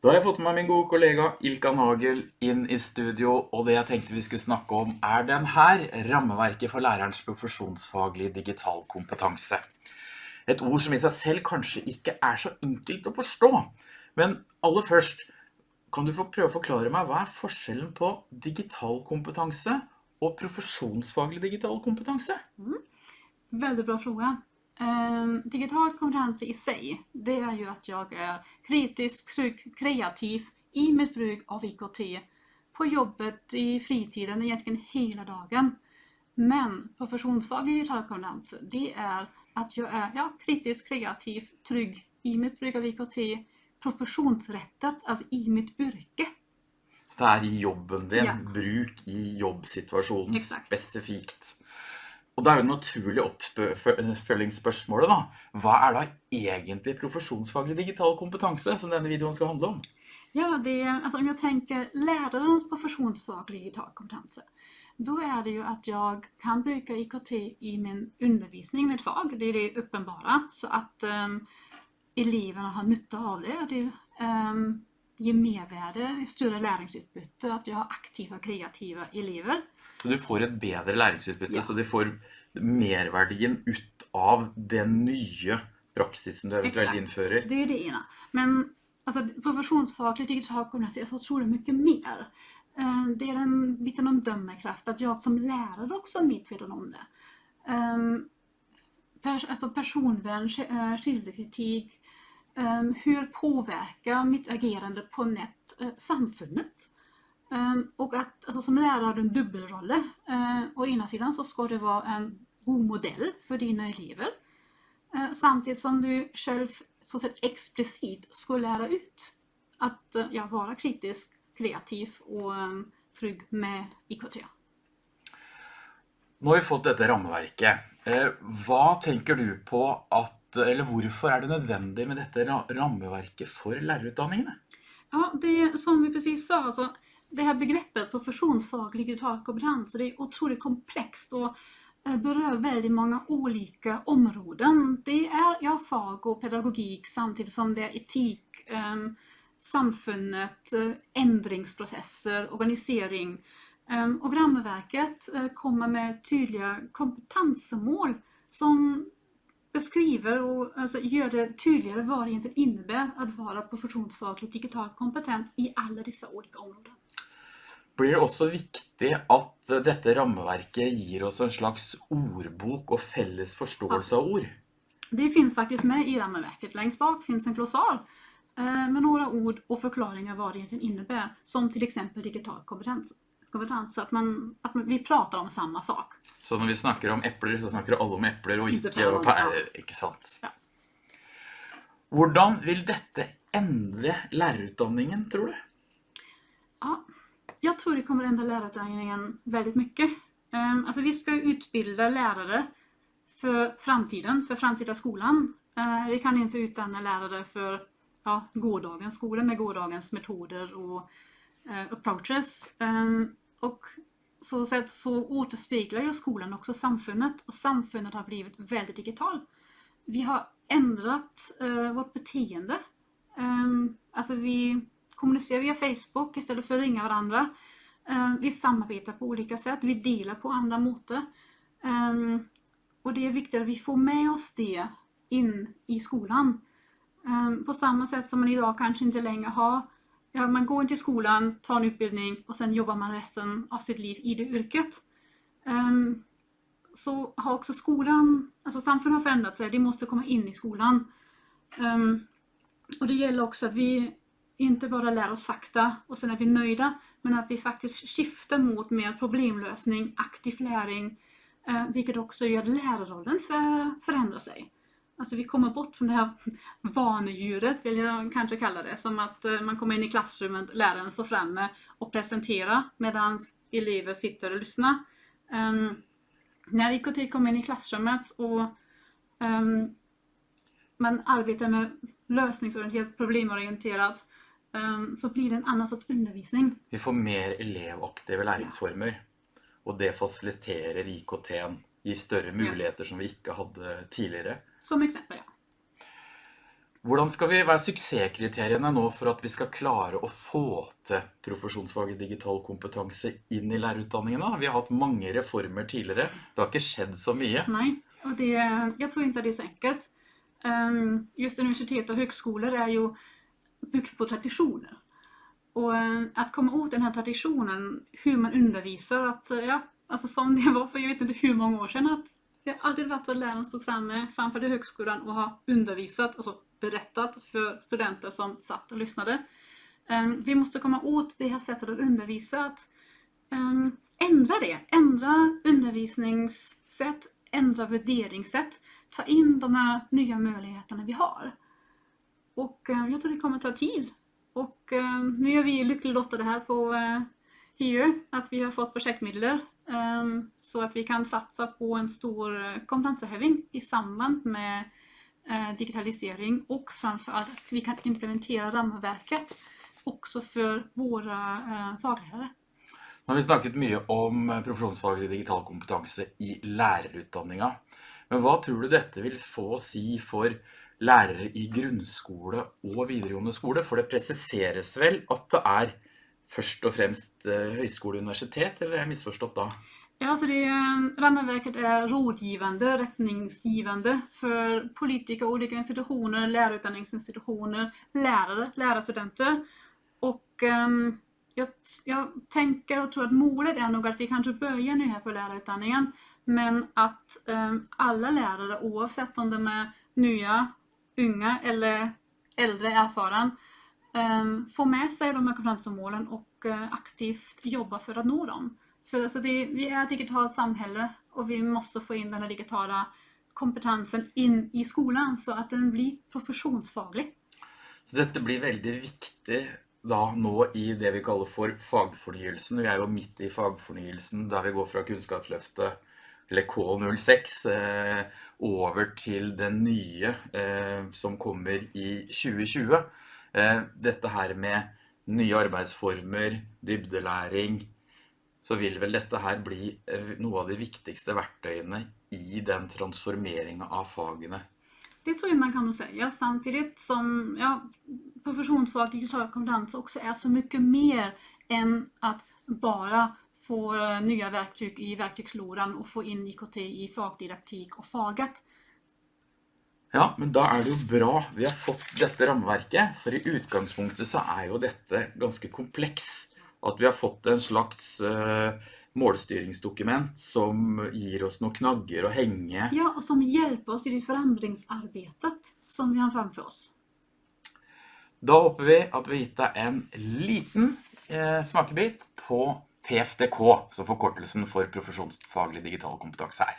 Da har jeg fått med meg min gode kollega Ilka Nagel inn i studio, og det jeg tenkte vi skulle snakke om er den her, rammeverket for lærerens profesjonsfaglige digital kompetanse. Et ord som i seg selv kanskje ikke er så enkelt å forstå. Men aller først, kan du få prøve å forklare meg hva er forskjellen på digital kompetanse og profesjonsfaglig digital kompetanse? Veldig bra fråga. Ehm, digital konkurranse i sig, det är ju att jag är kritisk, trygg, kreativ i mitt bruk av IKT på jobbet, i fritiden, egentligen hela dagen. Men professionsfaglig digital konkurrens, det är att jag är ja, kritisk, kreativ, trygg i mitt bruk av IKT professionsrettet, altså i mitt yrke. Så det er i jobben din, Ja. bruk i jobbsituasjonen Exakt. spesifikt. Og da er det naturlige oppfølgingsspørsmålet da. Hva er da egentlig profesjonsfaglig digital kompetanse som denne videoen skal handle om? Ja, det, altså om jeg tenker lærernes profesjonsfaglig digital kompetanse, då er det jo at jeg kan bruke IKT i min undervisning, mitt fag, det er det uppenbara, så at um, eleverna har nytta av det. Det um, ger mervärde, större læringsutbytte, at jag har aktive og kreative elever. Så du får et bedre læringsutbytte, Ja. så du får merverdien ut av den nye praksisen du eventuelt Exakt. innfører. Det er det ene. Men altså, profesjonsfaglig digital kompetens er så utrolig mye mer. Eh, Det er den biten om dømmekraft, at jeg som lærer også er medveten om det. Um, pers altså personvern, uh, källkritik, um, hur påverkar mitt agerande på nät uh, samfundet? Um, och att alltså, som lärare har du en dubbelroll. Uh, å ena sidan så ska du vara en god modell för dina elever. Uh, Samtidigt som du själv så sett explicit ska lära ut att uh, ja, vara kritisk, kreativ och um, trygg med IKT. Nå har vi fått dette rammeverket. Eh, Hva tenker du på at, eller hvorfor er det nødvendig med dette ra- rammeverket for lærerutdanningene? Ja, det som vi precis sa, alltså, det här begreppet professionsfaglig digital kompetens, det är otroligt komplext och eh, berör väldigt många olika områden. Det är ja, fag och pedagogik samtidigt som det är etik, um, samfundet, eh, ändringsprocesser, organisering. Um, och ramverket eh, kommer med tydliga kompetensmål som beskriver och alltså, gör det tydligare vad det egentligen innebär att vara profesjonsfaglig digitalt kompetent i alla dessa olika områden. Blir det også viktig at eh, dette rammeverket gir oss en slags ordbok og felles forståelse av ord? Det finns faktiskt med i rammeverket. Längst bak finns en glossar eh, med några ord och förklaringar vad det egentligen innebär. Som till exempel digital kompetens. Kompetens så att, man, at man, vi prater om samme sak. Så når vi snakker om epler, så snakker alle om epler og Ikke om pærer. ikke sant? Ja. Hvordan vil dette endre lærerutdanningen, tror du? Ja, jeg tror det kommer endre lærerutdanningen veldig mye. Um, altså, vi skal utbilde lærere for framtiden, for framtida skolen. Uh, vi kan ikke utdanne lærere for ja, gårdagens skole med gårdagens metoder og approaches. Um, och så sätt så återspeglar ju skolan också samfundet och samfundet har blivit väldigt digital. Vi har ändrat eh, vårt beteende. Um, alltså vi kommunicerar via Facebook istället för att ringa varandra. Eh, vi samarbetar på olika sätt, vi delar på andra måter. Och det är viktigt att vi får med oss det in i skolan. På samma sätt som man idag kanske inte längre har Ja, man går till skolan, tar en utbildning och sen jobbar man resten av sitt liv i det yrket. Um, så har också skolan, alltså samfundet har förändrat sig, det måste komma in i skolan. Um, och det gäller också att vi inte bara lär oss fakta och sen är vi nöjda, men att vi faktiskt skiftar mot mer problemlösning, aktiv läring, eh, vilket också gör att lärarrollen för, förändrar sig. Alltså vi kommer bort från det här vanedjuret, vill jag kanske kalla det, som att eh, man kommer in i klassrummet, läraren står framme och presenterar medan elever sitter och lyssnar. Um, när IKT kommer in i klassrummet och um, man arbetar med lösningsorienterat, problemorienterat, um, så blir det en annan sorts undervisning. Vi får mer elevaktive læringsformer, og det fasiliterer IKT-en, gir større muligheter som vi ikke hadde tidligere. Som eksempel, ja. Hvordan skal vi være suksesskriteriene nå for at vi skal klare å få til profesjonsfaget digital kompetanse inn i lærerutdanningene? Vi har hatt mange reformer tidligere. Det har ikke skjedd så mye. Nei, og det, jeg tror ikke det er så enkelt. Um, Just universitet og høgskoler er jo bygd på tradisjoner. Og å komme ut denne tradisjonen, hvordan man underviser, att eh, ja, alltså som det var för jag vet inte hur många år sedan, att det har alltid varit så att läraren stod framme framför högskolan och har undervisat, alltså berättat för studenter som satt och lyssnade. Ehm, Vi måste komma åt det här sättet att undervisa, att ehm, ändra det, ändra undervisningssätt, ändra värderingssätt, ta in de här nya möjligheterna vi har. Och eh, jag tror det kommer ta tid. Och eh, nu är vi lyckligt lottade här på eh, HIU att vi har fått projektmedel eh, så att vi kan satsa på en stor eh, kompetenshöjning i samband med eh, digitalisering och framförallt att vi kan implementera ramverket också för våra eh, faglärare. Nå har vi snakket mye om profesjonsfaglig digital kompetanse i lærerutdanninga. Men hva tror du dette vil få å si for lærere i grunnskole og videregående skole? For det presiseres vel at det er først og fremst eh, høyskole og universitet, eller er jeg misforstått da? Ja, altså det, Rammeverket er rådgivende, retningsgivende for politikere, politiker, institusjoner, lærerutdanningsinstitusjoner, lærere, lærerstudenter. Og um, jeg, jeg, tenker og tror at målet er nok at vi kanskje börjar nå her på lærerutdanningen, men at um, alle lærere, oavsett om de er nye, unge eller eldre erfaren, får med sig de här kompetensmålen och eh, aktivt jobba för att nå dem. För alltså det, vi är ett digitalt samhälle och vi måste få in den här digitala kompetensen in i skolan så att den blir professionsfaglig. Så dette blir veldig viktig da nå i det vi kaller for fagfornyelsen. Vi er jo midt i fagfornyelsen der vi går fra Kunnskapsløftet, eller K06, eh, over til den nye eh, som kommer i 2020. Eh, dette her med nye arbeidsformer, dybdelæring, så vil vel dette her bli eh, noe av de viktigste verktøyene i den transformeringen av fagene. Det tror jeg man kan si, samtidig som ja, professionsfag digital kompetanse også er så mye mer enn at bare få nye nya verktyg i verktygslådan och få in IKT i fagdidaktik och faget. Ja, men da er det jo bra vi har fått dette rammeverket, for i utgangspunktet så er jo dette ganske kompleks. At vi har fått en slags uh, målstyringsdokument som gir oss noen knagger å henge. Ja, og som hjelper oss i det forandringsarbeidet som vi har fremfor oss. Da håper vi at vi har gitt deg en liten eh, smakebit på PFDK, som forkortelsen for profesjonsfaglig digital kompetanse er.